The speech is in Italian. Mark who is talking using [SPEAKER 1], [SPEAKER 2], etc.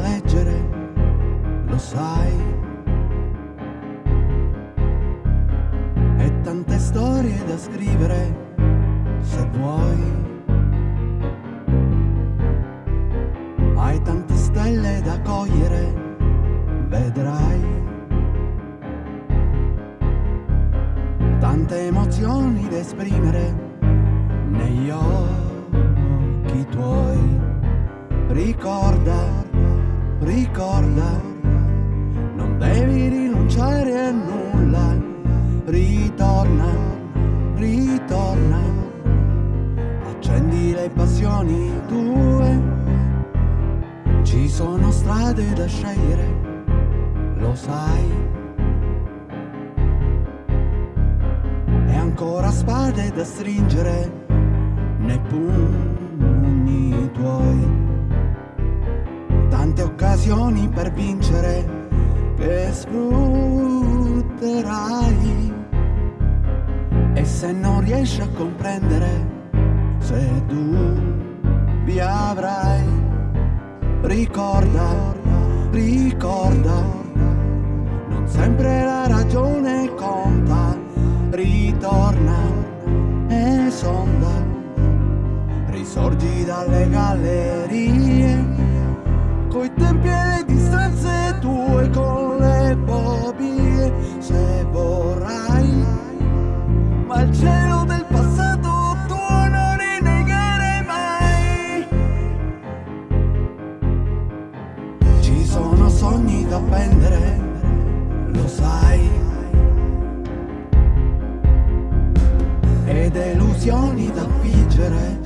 [SPEAKER 1] leggere, lo sai. E tante storie da scrivere, se vuoi. Hai tante stelle da cogliere, vedrai. Tante emozioni da esprimere ricorda, non devi rinunciare a nulla. Ritorna, ritorna, accendi le passioni tue. Ci sono strade da scegliere, lo sai. E ancora spade da stringere per vincere che sfrutterai. E se non riesci a comprendere, se dubbi avrai, ricorda, ricorda, non sempre la ragione conta, ritorna e sonda, risorgi dalle gallerie, coi tempi e Ed illusioni da figgere,